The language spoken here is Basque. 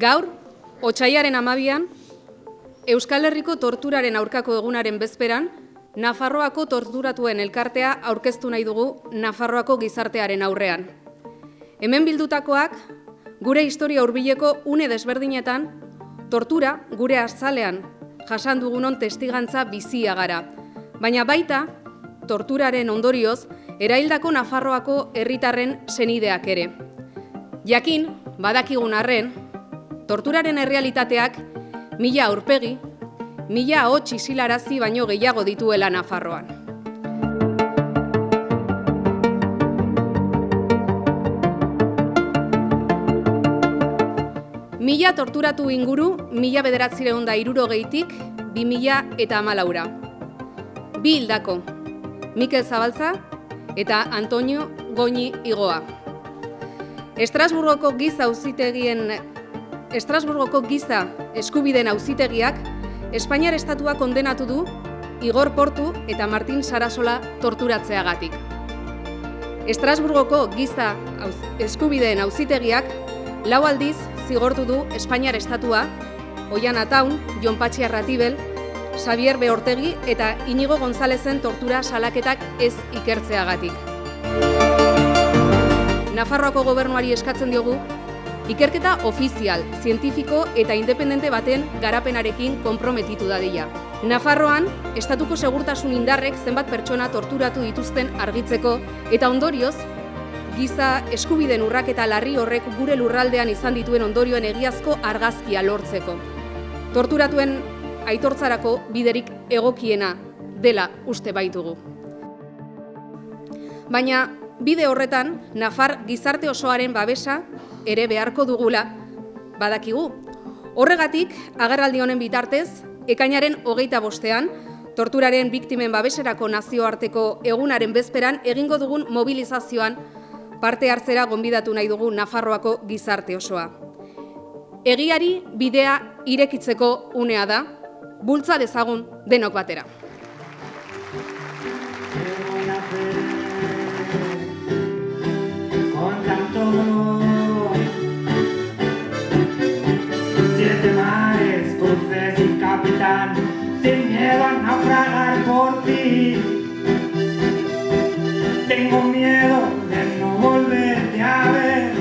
Gaur, otxaiaren amabian, Euskal Herriko torturaren aurkako egunaren bezperan, Nafarroako torturatuen elkartea aurkeztu nahi dugu Nafarroako gizartearen aurrean. Hemen bildutakoak, gure historia hurbileko une desberdinetan, tortura gure azalean jasan dugunon testigantza bizia gara. Baina baita, torturaren ondorioz, eraildako Nafarroako herritarren senideak ere. Jakin, badakigun arren, torturaren errealitateak mila aurpegi, mila hotx isilarazi baino gehiago dituela Nafarroan. Mila torturatu inguru, mila bederatzireun da iruro gehitik, bi mila eta amalaura. Bi hildako, Mikel Zabalza eta Antonio Goñi Igoa. Estrasburgoko giza auzitegien Estrasburgoko giza eskubideen auzitegiak Espainiar estatua kondenatu du Igor Portu eta Martin Sarasola torturatzeagatik. Estrasburgoko giza eskubideen auzitegiak lau aldiz zigortu du Espainiar estatua Oian Ataun, Jon Patxi Arratibel, Xavier Beortegi eta Inigo Gonzalezen tortura salaketak ez ikertzeagatik. Nafarroako gobernuari eskatzen diogu Ikerketa ofizial, zientifiko eta independente baten garapenarekin konprometitu dadila. Nafarroan, estatuko segurtasun indarrek zenbat pertsona torturatu dituzten argitzeko eta ondorioz, giza eskubiden urraketa larri horrek gure lurraldean izan dituen ondorioen egiazko argazkia lortzeko. Torturatuen aitortzarako biderik egokiena dela uste baitugu. Baina bide horretan, Nafar gizarte osoaren babesa ere beharko dugula badakigu. Horregatik, agerraldi honen bitartez, ekainaren hogeita bostean, torturaren biktimen babeserako nazioarteko egunaren bezperan egingo dugun mobilizazioan parte hartzera gonbidatu nahi dugu Nafarroako gizarte osoa. Egiari bidea irekitzeko unea da, bultza dezagun denok batera. sin miedo a naufragar por ti. Tengo miedo de no volverte a ver.